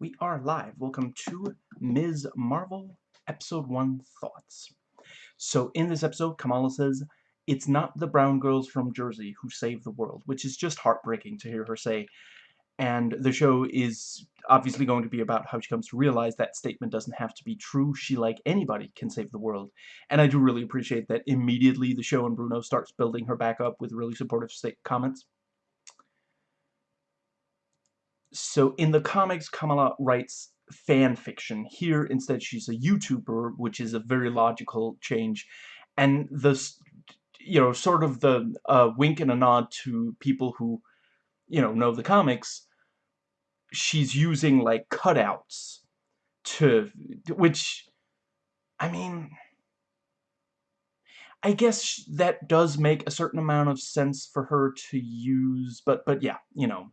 We are live. Welcome to Ms. Marvel Episode 1 Thoughts. So in this episode, Kamala says, it's not the brown girls from Jersey who save the world, which is just heartbreaking to hear her say. And the show is obviously going to be about how she comes to realize that statement doesn't have to be true. She, like anybody, can save the world. And I do really appreciate that immediately the show and Bruno starts building her back up with really supportive comments. So in the comics, Kamala writes fan fiction. Here, instead, she's a YouTuber, which is a very logical change. And the, you know, sort of the uh, wink and a nod to people who, you know, know the comics, she's using, like, cutouts to, which, I mean... I guess that does make a certain amount of sense for her to use, but, but yeah, you know,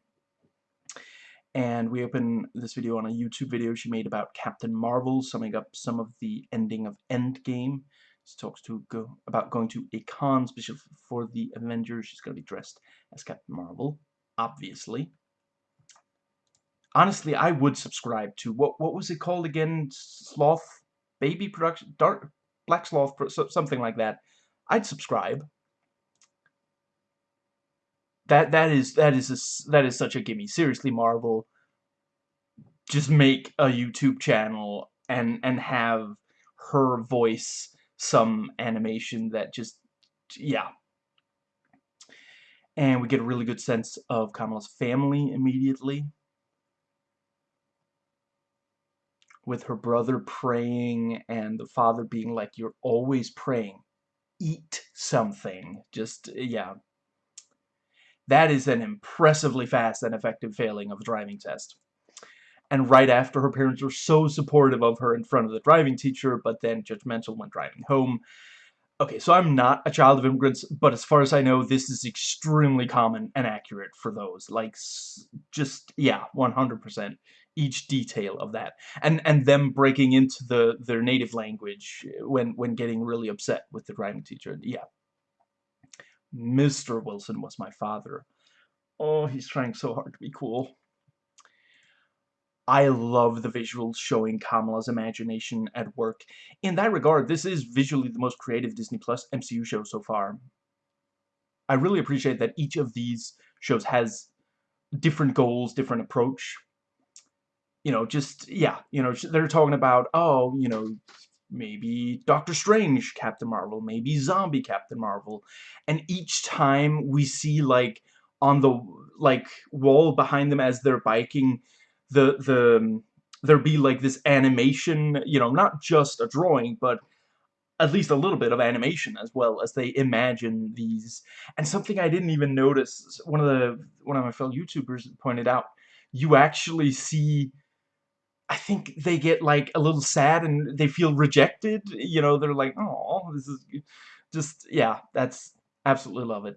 and we open this video on a YouTube video she made about Captain Marvel, summing up some of the ending of Endgame. She talks to go about going to a con special for the Avengers. She's going to be dressed as Captain Marvel, obviously. Honestly, I would subscribe to what what was it called again? Sloth Baby Production, Dark Black Sloth, something like that. I'd subscribe that that is that is a, that is such a gimme. Seriously, Marvel, just make a YouTube channel and and have her voice some animation that just yeah. And we get a really good sense of Kamala's family immediately. With her brother praying and the father being like, you're always praying. Eat something. Just, yeah, that is an impressively fast and effective failing of a driving test. And right after her parents were so supportive of her in front of the driving teacher, but then judgmental when driving home. Okay, so I'm not a child of immigrants, but as far as I know, this is extremely common and accurate for those. Like, just, yeah, 100%. Each detail of that. And and them breaking into the their native language when, when getting really upset with the driving teacher. Yeah, Mr. Wilson was my father. Oh, he's trying so hard to be cool. I love the visuals showing Kamala's imagination at work. In that regard, this is visually the most creative Disney Plus MCU show so far. I really appreciate that each of these shows has different goals, different approach. You know, just, yeah, you know, they're talking about, oh, you know, maybe Doctor Strange Captain Marvel, maybe Zombie Captain Marvel. And each time we see like on the like wall behind them as they're biking the the there be like this animation, you know, not just a drawing, but at least a little bit of animation as well as they imagine these. And something I didn't even notice, one of the one of my fellow YouTubers pointed out, you actually see I think they get like a little sad and they feel rejected. You know, they're like, oh, this is just, yeah, that's absolutely love it.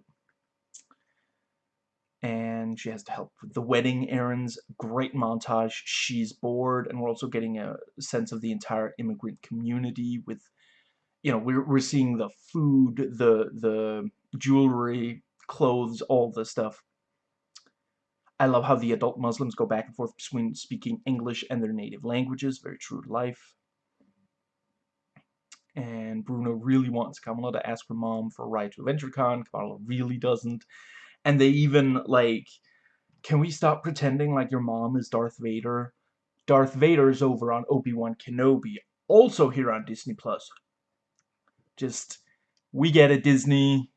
And she has to help with the wedding errands. Great montage. She's bored, and we're also getting a sense of the entire immigrant community with, you know, we're, we're seeing the food, the, the jewelry, clothes, all the stuff I love how the adult Muslims go back and forth between speaking English and their native languages. Very true to life. And Bruno really wants Kamala to ask her mom for a ride to AdventureCon. Kamala really doesn't. And they even, like, can we stop pretending like your mom is Darth Vader? Darth Vader is over on Obi-Wan Kenobi, also here on Disney+. Plus. Just, we get it, Disney.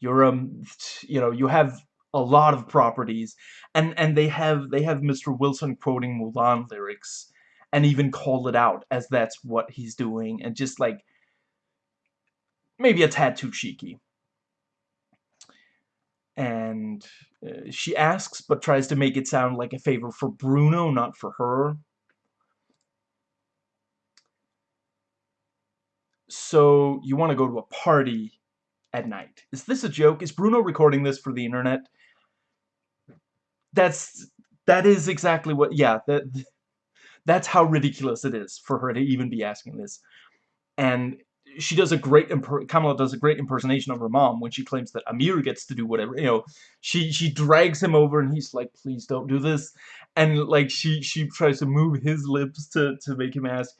You're, um, you know, you have a lot of properties and and they have they have Mr. Wilson quoting Mulan lyrics and even call it out as that's what he's doing and just like maybe a tad too cheeky and uh, she asks but tries to make it sound like a favor for Bruno not for her so you want to go to a party at night. Is this a joke? Is Bruno recording this for the internet? That's that is exactly what yeah that that's how ridiculous it is for her to even be asking this. And she does a great Kamala does a great impersonation of her mom when she claims that Aamir gets to do whatever you know she she drags him over and he's like please don't do this. And like she she tries to move his lips to to make him ask.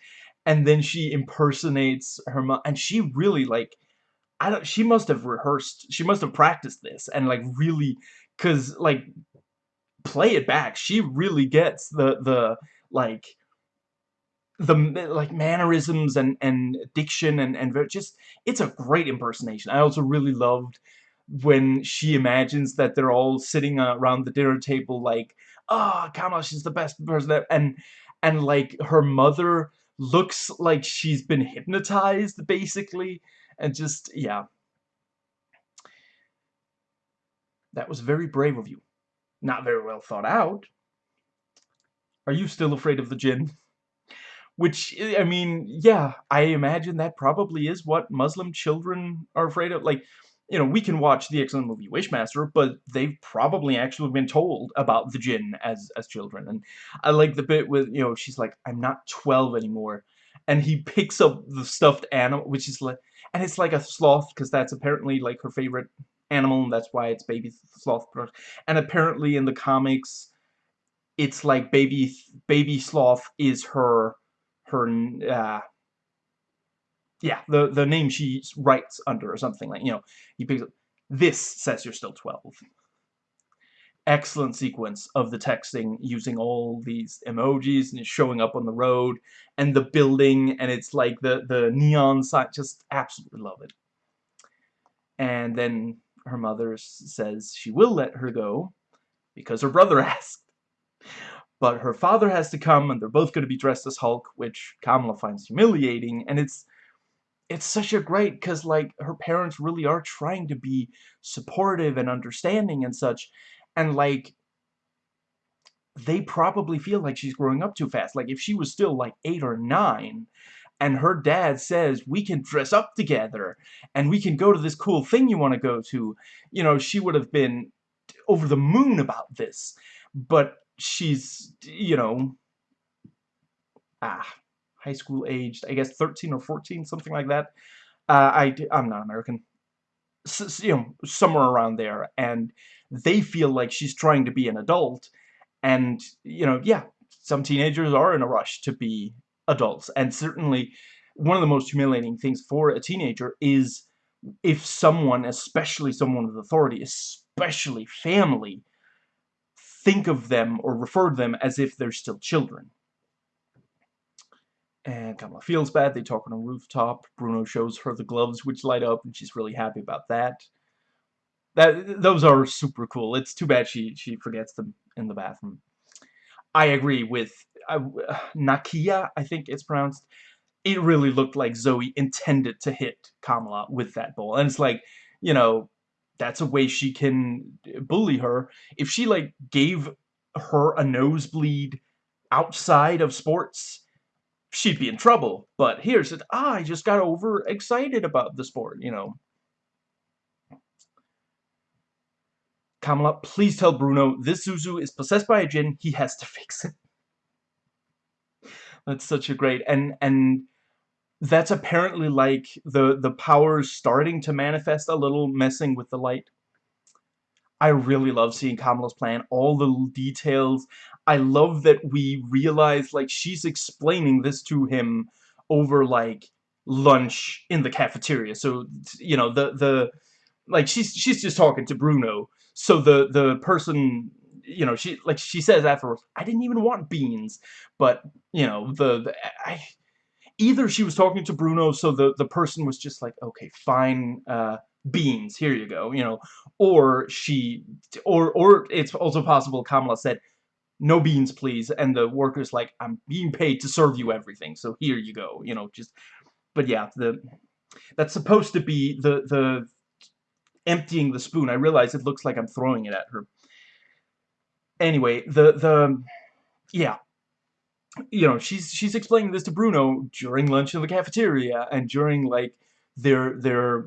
And then she impersonates her mom and she really like I don't she must have rehearsed she must have practiced this and like really cuz like play it back she really gets the the like the like mannerisms and and diction and and just it's a great impersonation. I also really loved when she imagines that they're all sitting around the dinner table like, "Ah, oh, Kamala, she's the best person," and and like her mother looks like she's been hypnotized basically, and just yeah. That was very brave of you. Not very well thought out. Are you still afraid of the jinn? Which, I mean, yeah, I imagine that probably is what Muslim children are afraid of. Like, you know, we can watch the excellent movie Wishmaster, but they've probably actually been told about the jinn as as children. And I like the bit with, you know, she's like, I'm not 12 anymore. And he picks up the stuffed animal, which is like, and it's like a sloth, because that's apparently like her favorite animal, and that's why it's baby sloth. And apparently in the comics, it's like baby baby sloth is her her uh, yeah the the name she writes under or something like you know he picks up this says you're still 12 excellent sequence of the texting using all these emojis and showing up on the road and the building and it's like the the neon sign just absolutely love it and then her mother says she will let her go because her brother asked. But her father has to come and they're both going to be dressed as Hulk, which Kamala finds humiliating, and it's it's such a great because like her parents really are trying to be supportive and understanding and such and like they probably feel like she's growing up too fast. Like if she was still like eight or nine and her dad says we can dress up together and we can go to this cool thing you want to go to you know she would have been over the moon about this but she's, you know, ah, high school aged, I guess 13 or 14, something like that. Uh, I, I'm not American. S you know, somewhere around there. And they feel like she's trying to be an adult. And, you know, yeah, some teenagers are in a rush to be adults. And certainly one of the most humiliating things for a teenager is if someone, especially someone with authority, especially family, think of them or refer to them as if they're still children. And Kamala feels bad. They talk on a rooftop. Bruno shows her the gloves which light up, and she's really happy about that. That those are super cool. It's too bad she she forgets them in the bathroom. I agree with uh, Nakia. I think it's pronounced. It really looked like Zoe intended to hit Kamala with that ball, and it's like, you know, that's a way she can bully her. If she, like, gave her a nosebleed outside of sports, she'd be in trouble. But here, said, ah, I just got over excited about the sport, you know. Kamala, please tell Bruno this Zuzu is possessed by a jinn. He has to fix it. That's such a great and and that's apparently like the the powers starting to manifest a little messing with the light I really love seeing Kamala's plan, all the details. I love that we realize, like, she's explaining this to him over, like, lunch in the cafeteria. So, you know, the, the, like, she's, she's just talking to Bruno. So the, the person, you know, she, like, she says afterwards, I didn't even want beans. But, you know, the, the I, either she was talking to Bruno, so the, the person was just like, okay, fine, uh, beans, here you go, you know, or she, or, or it's also possible Kamala said, no beans, please, and the worker's like, I'm being paid to serve you everything, so here you go, you know, just, but yeah, the, that's supposed to be the, the, emptying the spoon. I realize it looks like I'm throwing it at her. Anyway, the, the, yeah, you know, she's she's explaining this to Bruno during lunch in the cafeteria and during like their their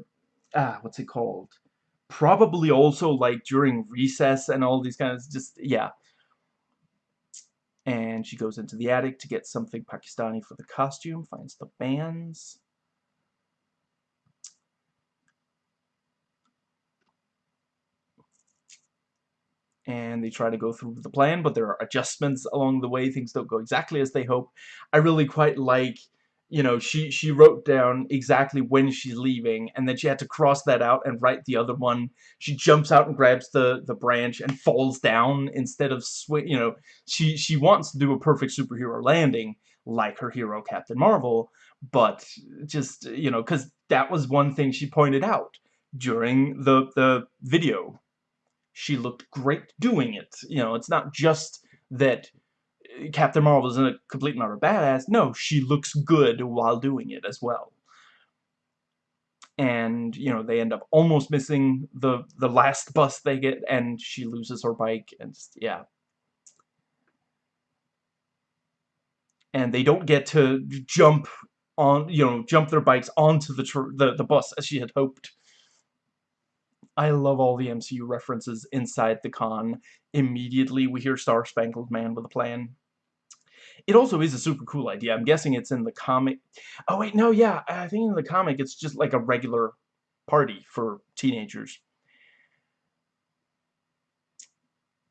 ah what's it called? Probably also like during recess and all these kinds of just yeah. And she goes into the attic to get something Pakistani for the costume, finds the bands. And they try to go through the plan, but there are adjustments along the way. Things don't go exactly as they hope. I really quite like, you know, she, she wrote down exactly when she's leaving, and then she had to cross that out and write the other one. She jumps out and grabs the, the branch and falls down instead of, swing. you know, she, she wants to do a perfect superhero landing, like her hero Captain Marvel, but just, you know, because that was one thing she pointed out during the, the video she looked great doing it. You know, it's not just that uh, Captain Marvel is a complete and utter badass. No, she looks good while doing it as well. And, you know, they end up almost missing the, the last bus they get, and she loses her bike, and yeah. And they don't get to jump on, you know, jump their bikes onto the, the, the bus as she had hoped. I love all the MCU references inside the con. Immediately we hear Star Spangled Man with a plan. It also is a super cool idea. I'm guessing it's in the comic. Oh wait, no, yeah. I think in the comic it's just like a regular party for teenagers.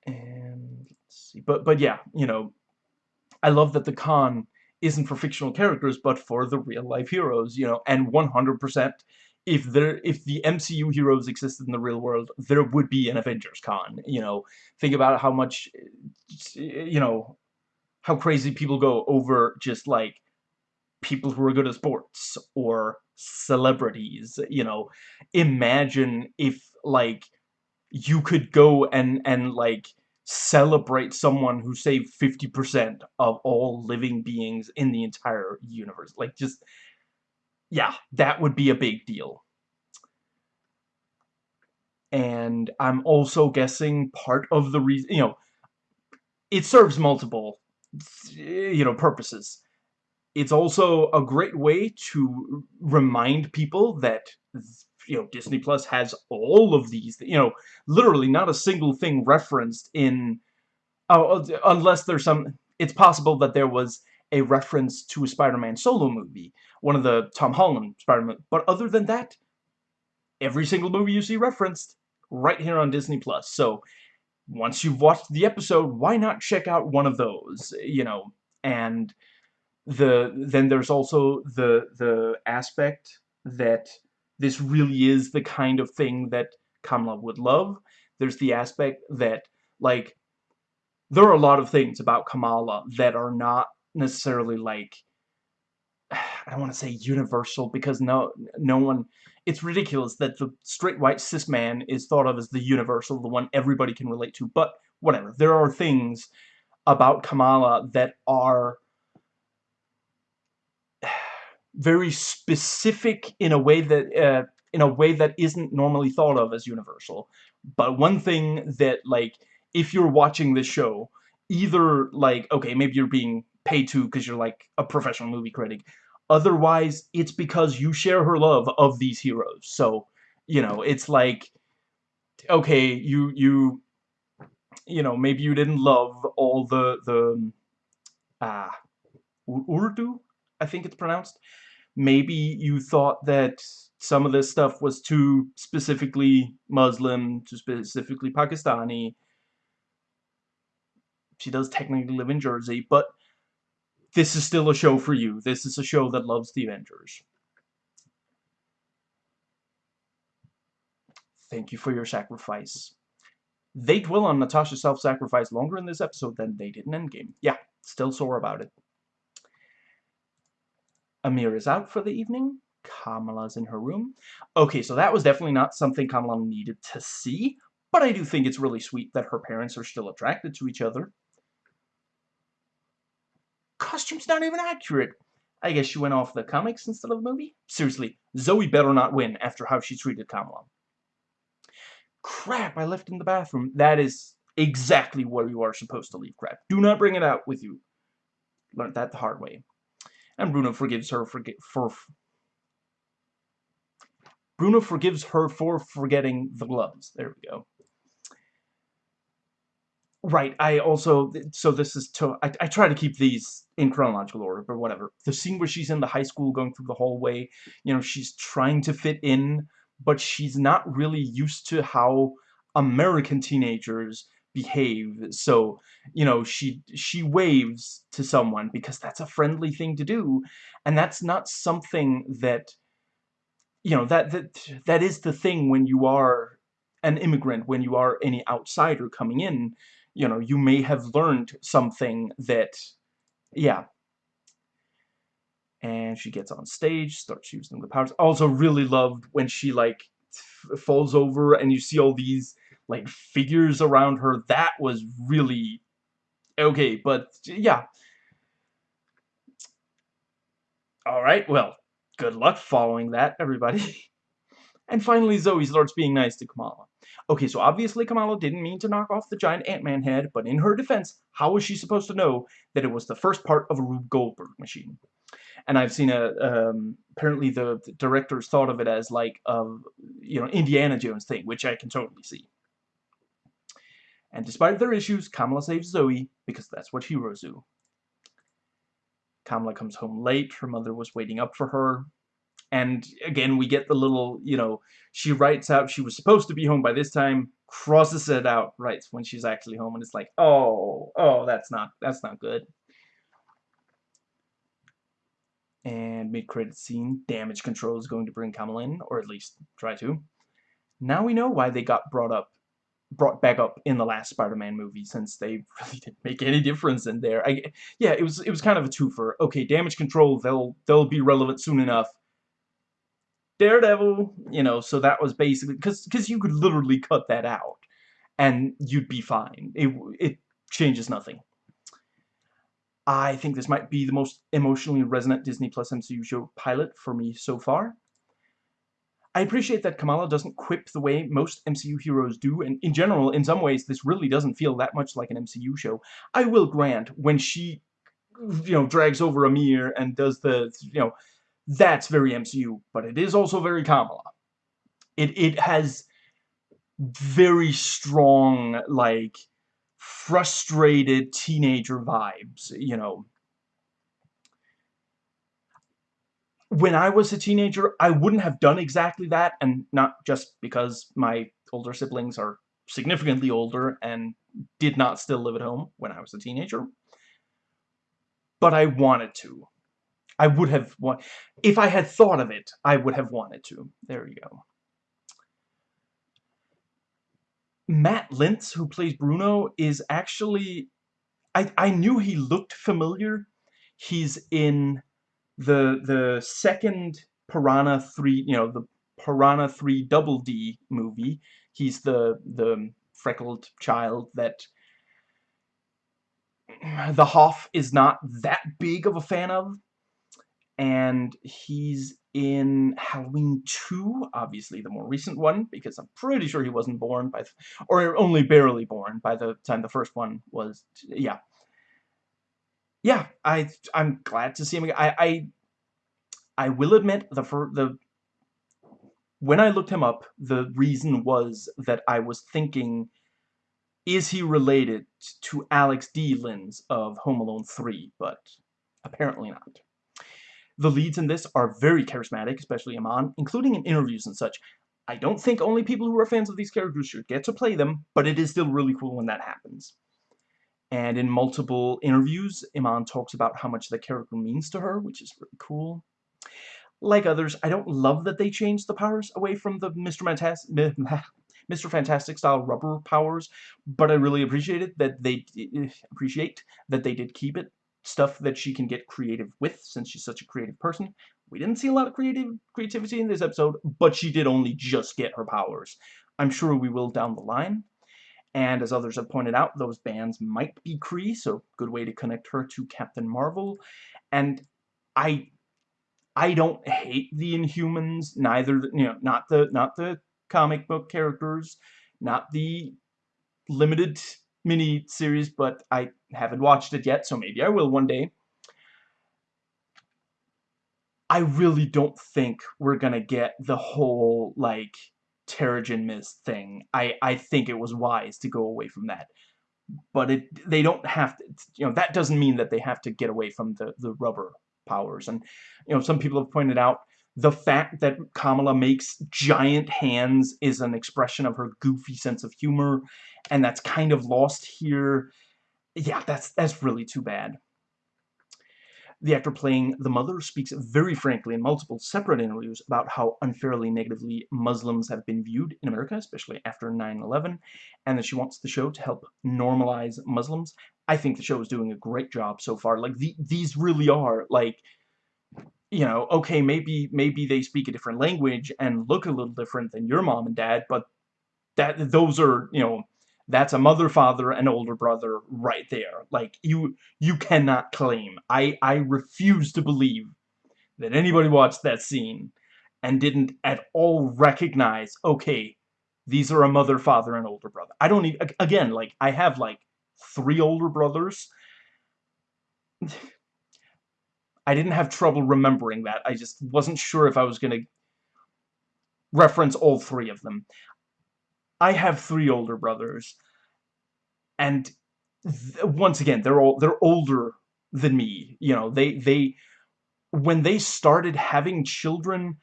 And let's see. But but yeah, you know, I love that the con isn't for fictional characters, but for the real life heroes, you know, and 100% if there if the MCU heroes existed in the real world, there would be an Avengers Con. You know, think about how much, you know, how crazy people go over just like people who are good at sports or celebrities. You know, imagine if like you could go and and like celebrate someone who saved 50% of all living beings in the entire universe. Like just yeah, that would be a big deal. And I'm also guessing part of the reason, you know, it serves multiple, you know, purposes. It's also a great way to remind people that, you know, Disney Plus has all of these, you know, literally not a single thing referenced in, oh, oh unless there's some, it's possible that there was a reference to a Spider-Man solo movie, one of the Tom Holland Spider-Man. But other than that, every single movie you see referenced right here on Disney Plus. So once you've watched the episode, why not check out one of those, you know? And the then there's also the the aspect that this really is the kind of thing that Kamala would love. There's the aspect that like there are a lot of things about Kamala that are not necessarily like I don't want to say universal because no no one it's ridiculous that the straight white cis man is thought of as the universal the one everybody can relate to but whatever. There are things about Kamala that are very specific in a way that uh, in a way that isn't normally thought of as universal. But one thing that like if you're watching this show either like okay maybe you're being pay to because you're like a professional movie critic. Otherwise, it's because you share her love of these heroes. So, you know, it's like, okay, you, you, you know, maybe you didn't love all the, the, ah, Urdu, I think it's pronounced. Maybe you thought that some of this stuff was too specifically Muslim, too specifically Pakistani. She does technically live in Jersey, but this is still a show for you. This is a show that loves the Avengers. Thank you for your sacrifice. They dwell on Natasha's self-sacrifice longer in this episode than they did in Endgame. Yeah, still sore about it. Aamir is out for the evening. Kamala's in her room. Okay, so that was definitely not something Kamala needed to see, but I do think it's really sweet that her parents are still attracted to each other costume's not even accurate. I guess she went off the comics instead of the movie? Seriously, Zoe better not win after how she treated Kamala. Crap, I left in the bathroom. That is exactly where you are supposed to leave crap. Do not bring it out with you. Learned that the hard way. And Bruno forgives her for... for Bruno forgives her for forgetting the gloves. There we go. Right, I also, so this is, to, I, I try to keep these in chronological order, but whatever. The scene where she's in the high school going through the hallway, you know, she's trying to fit in, but she's not really used to how American teenagers behave. So, you know, she she waves to someone because that's a friendly thing to do, and that's not something that you know, that that that is the thing when you are an immigrant, when you are any outsider coming in, you know, you may have learned something that yeah. And she gets on stage, starts using the powers. Also really loved when she like falls over and you see all these like figures around her. That was really okay, but yeah. Alright, well, good luck following that, everybody. and finally, Zoe starts being nice to Kamala. Okay, so obviously Kamala didn't mean to knock off the giant Ant-Man head, but in her defense, how was she supposed to know that it was the first part of a Rube Goldberg machine? And I've seen a, um, apparently the, the directors thought of it as like a, you know, Indiana Jones thing, which I can totally see. And despite their issues, Kamala saves Zoe, because that's what heroes do. Kamala comes home late, her mother was waiting up for her, and again, we get the little, you know, she writes out she was supposed to be home by this time, crosses it out, writes when she's actually home, and it's like, oh, oh, that's not, that's not good. And mid-credit scene, damage control is going to bring Kamala in, or at least try to. Now we know why they got brought up brought back up in the last Spider-Man movie since they really didn't make any difference in there. I yeah, it was it was kind of a twofer. Okay, damage control they'll they'll be relevant soon enough. Daredevil, you know, so that was basically because because you could literally cut that out and you'd be fine. It it changes nothing. I think this might be the most emotionally resonant Disney Plus MCU show pilot for me so far. I appreciate that Kamala doesn't quip the way most MCU heroes do, and in general, in some ways, this really doesn't feel that much like an MCU show. I will grant, when she, you know, drags over Aamir and does the, you know, that's very MCU, but it is also very Kamala. It, it has very strong, like, frustrated teenager vibes, you know. when I was a teenager, I wouldn't have done exactly that, and not just because my older siblings are significantly older and did not still live at home when I was a teenager. But I wanted to. I would have want if I had thought of it, I would have wanted to. There you go. Matt Lintz, who plays Bruno, is actually I I knew he looked familiar. He's in the the second Piranha 3, you know, the Piranha 3 Double D movie. He's the the freckled child that the Hoff is not that big of a fan of. And he's in Halloween 2, obviously the more recent one, because I'm pretty sure he wasn't born by, or only barely born by the time the first one was, yeah yeah, I I'm glad to see him. I I I will admit the the when I looked him up, the reason was that I was thinking, is he related to Alex D. Linz of Home Alone 3? But apparently not. The leads in this are very charismatic, especially Iman, including in interviews and such. I don't think only people who are fans of these characters should get to play them, but it is still really cool when that happens. And in multiple interviews, Iman talks about how much the character means to her, which is really cool. Like others, I don't love that they changed the powers away from the Mr. Fantastic, Mr. Fantastic style rubber powers, but I really appreciate it that they eh, appreciate that they did keep it stuff that she can get creative with since she's such a creative person. We didn't see a lot of creative creativity in this episode, but she did only just get her powers. I'm sure we will down the line. And as others have pointed out, those bands might be Kree, so good way to connect her to Captain Marvel. And I I don't hate the Inhumans, neither you know, not the not the comic book characters, not the limited mini series, but I haven't watched it yet, so maybe I will one day. I really don't think we're gonna get the whole like Terrigen Mist thing. I, I think it was wise to go away from that. But it they don't have to, you know, that doesn't mean that they have to get away from the, the rubber powers. And, you know, some people have pointed out the fact that Kamala makes giant hands is an expression of her goofy sense of humor, and that's kind of lost here. Yeah, that's that's really too bad. The actor playing the mother speaks very frankly in multiple separate interviews about how unfairly negatively Muslims have been viewed in America, especially after 9-11, and that she wants the show to help normalize Muslims. I think the show is doing a great job so far. Like, the, these really are, like, you know, okay, maybe maybe they speak a different language and look a little different than your mom and dad, but that those are, you know, that's a mother, father, and older brother right there. Like, you you cannot claim. I, I refuse to believe that anybody watched that scene and didn't at all recognize, okay, these are a mother, father, and older brother. I don't need, again, like, I have, like, three older brothers. I didn't have trouble remembering that. I just wasn't sure if I was going to reference all three of them. I have three older brothers, and once again, they're all they're older than me. You know, they they when they started having children,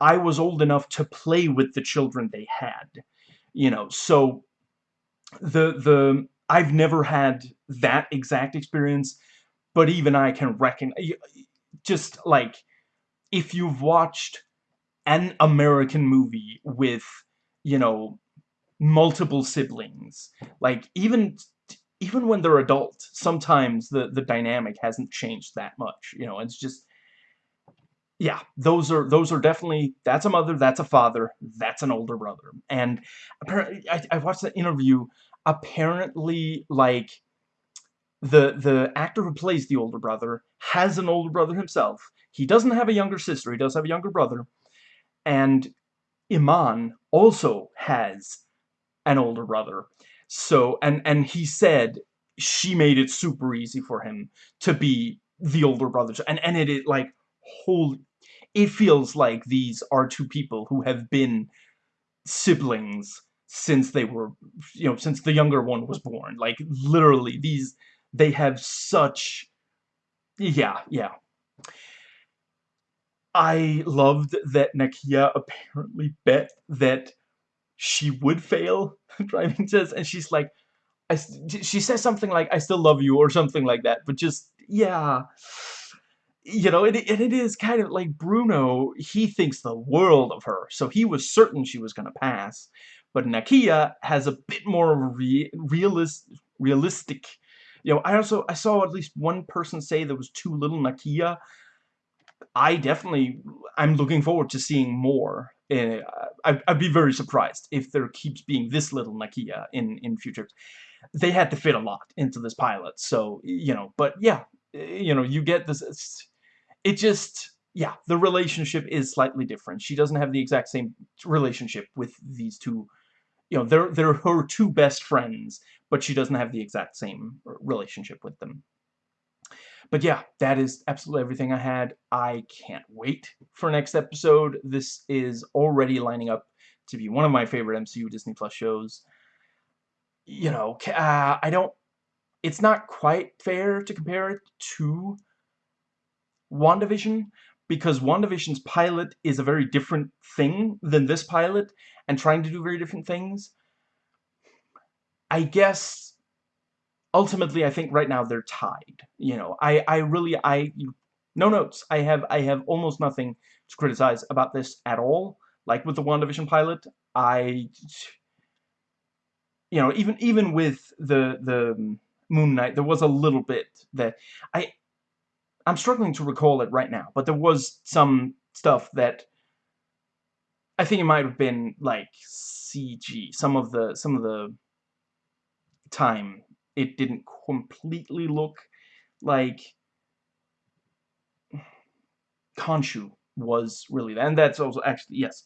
I was old enough to play with the children they had. You know, so the the I've never had that exact experience, but even I can reckon just like if you've watched an American movie with you know multiple siblings. Like, even even when they're adult, sometimes the, the dynamic hasn't changed that much. You know, it's just... Yeah, those are those are definitely... That's a mother, that's a father, that's an older brother. And apparently, I, I watched the interview. Apparently, like, the the actor who plays the older brother has an older brother himself. He doesn't have a younger sister. He does have a younger brother. And Iman also has an older brother. So, and, and he said she made it super easy for him to be the older brother. And, and it, it like, holy, it feels like these are two people who have been siblings since they were, you know, since the younger one was born. Like, literally, these, they have such, yeah, yeah. I loved that Nakia apparently bet that she would fail driving tests, and she's like, I, she says something like, I still love you, or something like that, but just, yeah, you know, and it, it is kind of like Bruno, he thinks the world of her, so he was certain she was going to pass, but Nakia has a bit more re realist, realistic, you know, I also, I saw at least one person say there was too little Nakia, I definitely, I'm looking forward to seeing more uh, I'd, I'd, be very surprised if there keeps being this little Nakia in, in future. They had to fit a lot into this pilot, so, you know, but yeah, you know, you get this, it just, yeah, the relationship is slightly different. She doesn't have the exact same relationship with these two, you know, they're, they're her two best friends, but she doesn't have the exact same relationship with them. But yeah, that is absolutely everything I had. I can't wait for next episode. This is already lining up to be one of my favorite MCU Disney Plus shows. You know, uh, I don't... It's not quite fair to compare it to WandaVision, because WandaVision's pilot is a very different thing than this pilot, and trying to do very different things. I guess ultimately, I think right now they're tied. You know, I, I really, I, no notes. I have, I have almost nothing to criticize about this at all. Like with the WandaVision pilot, I, you know, even, even with the, the Moon Knight, there was a little bit that, I, I'm struggling to recall it right now, but there was some stuff that I think it might have been like CG. Some of the some of the time it didn't completely look like Khonshu was really that. And that's also actually, yes.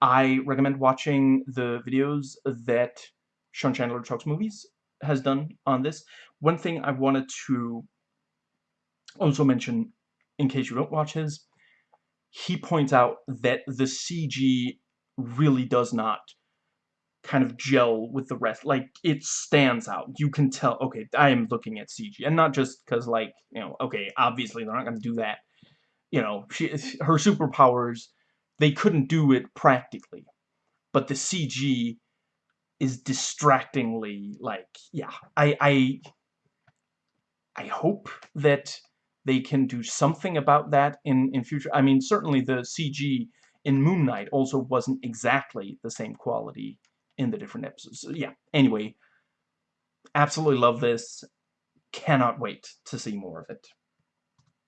I recommend watching the videos that Sean Chandler Talks Movies has done on this. One thing I wanted to also mention, in case you don't watch his, he points out that the CG really does not kind of gel with the rest. Like, it stands out. You can tell, okay, I am looking at CG. And not just because, like, you know, okay, obviously they're not going to do that. you know, she, her superpowers, they couldn't do it practically. But the CG is distractingly, like, yeah, I, I, I hope that they can do something about that in, in future. I mean, certainly the CG in Moon Knight also wasn't exactly the same quality in the different episodes. So, yeah, anyway, absolutely love this. Cannot wait to see more of it.